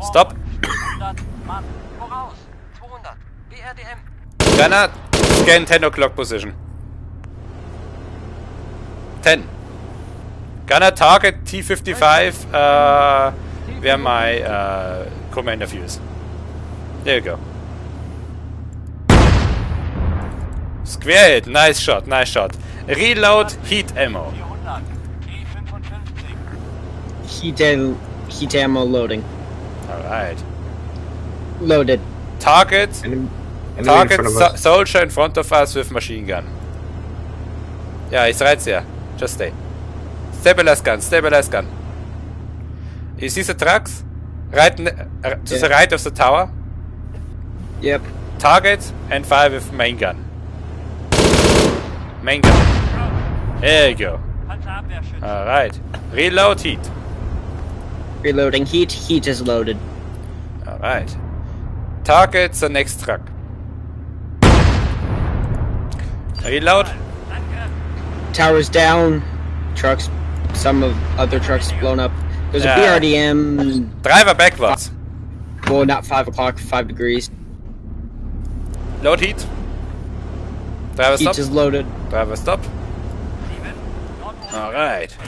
Stop. 100 Mann. Voraus. 200. BRDM. Gunner, scan 10 o'clock position. 10. Gunner, target T55, uh, where my uh, commander view is. There you go. Square hit, nice shot, nice shot. Reload, heat ammo. T55. Heat, am- heat ammo loading. Alright. Loaded. Target, Enemy, enemy in target front of so soldier in front of us with machine gun. Yeah, he's right there. Just stay. Stabilize gun, stabilize gun. You see the trucks? Right ne- uh, to the Yeah. right of the tower. Yep. Target and fire with main gun. Main gun. There you go. Alright. Reload heat. Reloading heat. Heat is loaded. Alright. Target the next truck. Reload. Towers down. Trucks. Some of other trucks blown up. There's Yeah. a BRDM. Driver backwards. Well, not five o'clock. Five degrees. Load heat. Driver Heat stop. is loaded. Driver stop. 7. Nordosten.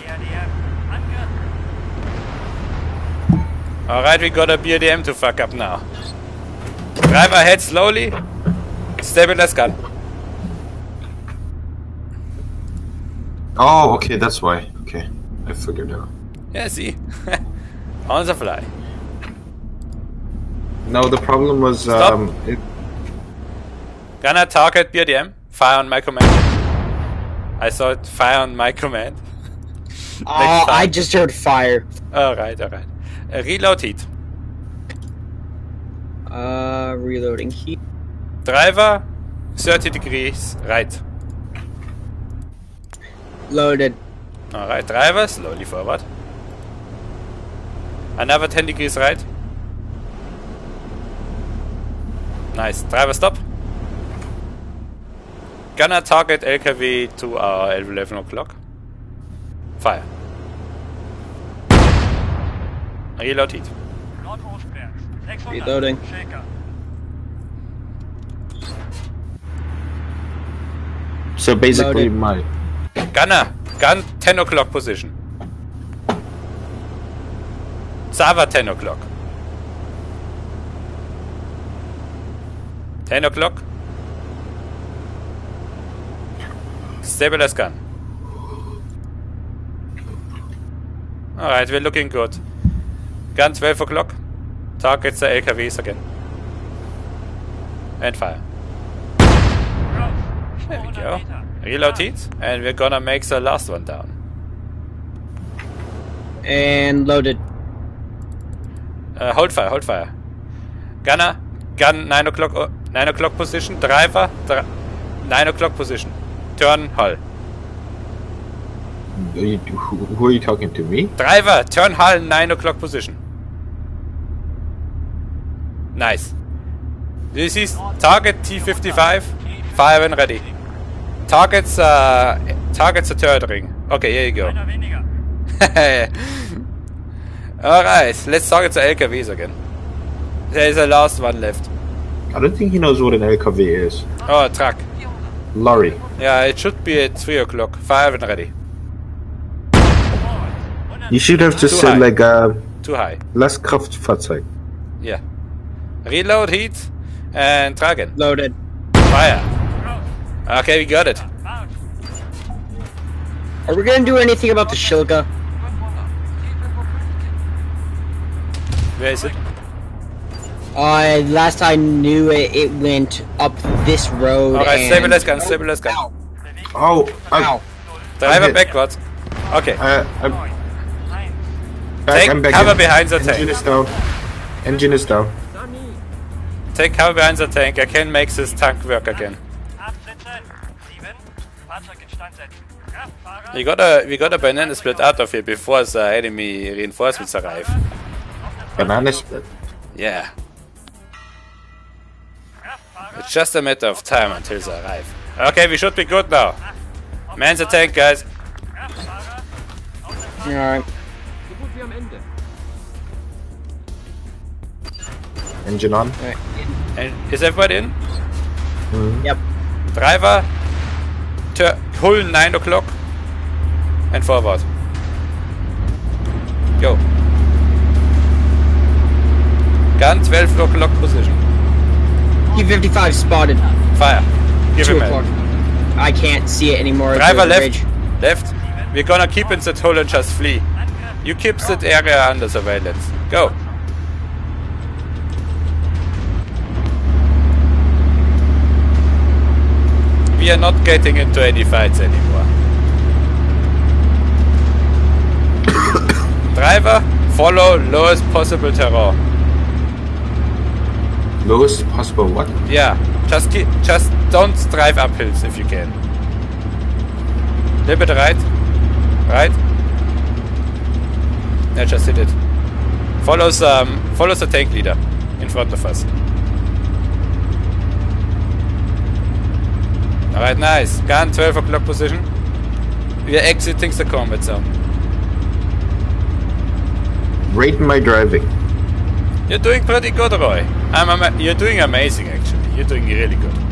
Alright. BRDM. Angriff. Alright, we got a BRDM to fuck up now. Drive ahead slowly. Stabilize gun. Oh, okay, that's why. Okay, I figured out. Yeah, see? On the fly. No, the problem was Stop. um, it, Gonna target BRDM. Fire on my command. I saw it. Fire on my command. Oh, I just heard fire. Alright, alright. Uh, reload heat. Uh, reloading heat. Driver, 30 degrees right. Loaded. Alright, driver, slowly forward. Another 10 degrees right. Nice. Driver, stop. Gonna target LKW to our 11 o'clock. Fire. Reload heat. Nordostwärts. 600. Reloading. Shaker. so basically my Gunner, gun 10 o'clock position. Sava 10 o'clock. 10 o'clock. Stabilize gun. Alright, we're looking good. Gun 12 o'clock. Targets the LKWs again. And fire. There we 200 go. Reload heat. And we're gonna make the last one down. And loaded. Uh, hold fire, hold fire. Gunner, gun 9 o'clock, uh, 9 o'clock position. Driver, dri 9 o'clock position. Turn hull. Are you- who, who are you talking to me? Driver, turn hull 9 o'clock position. Nice. This is target T55. Fire when ready. Targets, uh, targets the turret ring. Okay, here you go. Einer. Alright, let's target the LKWs again. There's a last one left. I don't think he knows what an LKW is. Oh, a truck. Lorry. Yeah, it should be at 3 o'clock. Fire when ready. Forward. You should have Too just said high. like uh, Too high. Lastkraftfahrzeug. Yeah. Reload heat and Tragen. Loaded. Fire. Okay, we got it. Are we gonna do anything about the Shilka? Where is it? Uh, last I knew it, it went up this road. Alright, and... stabilize gun, stabilize gun. Ow. Oh, I, Ow. Driver hit. backwards. Okay. uh, I'm Neun. Eins. Back. Take I'm back. cover in. behind the Engine tank. is down. Engine is down. Take cover behind the tank. I can make this tank work again. Absetzen. Sieben. Fahrzeug instand setzen. Kraftfahrer. We gotta, we gotta banana split out of here before the enemy reinforcements arrive. Banana split. Yeah. It's just a matter of time until they arrive. Okay, we should be good now. Man the tank, guys. Kraftfahrer. Alright. Engine on. And is everybody in? Yep. Driver, pull 9 o'clock and forward. Go. Gun 12 o'clock position. P55 spotted. Fire. Give 2 him o'clock. I can't see it anymore. Driver the left. ridge. Left. We're gonna keep in that hole and just flee. You keep that area under surveillance. Go. We are not getting into any fights anymore. Driver, follow lowest possible terrain. Lowest possible what? Yeah, just keep, just don't drive up hills if you can. Little bit right, right. Yeah, just hit it. Follows um, follows the tank leader in front of us. All right, nice. Gun 12 o'clock position. We are exiting the combat zone. Rate my driving. You're doing pretty good, Roy. I'm you're doing amazing, actually. You're doing really good.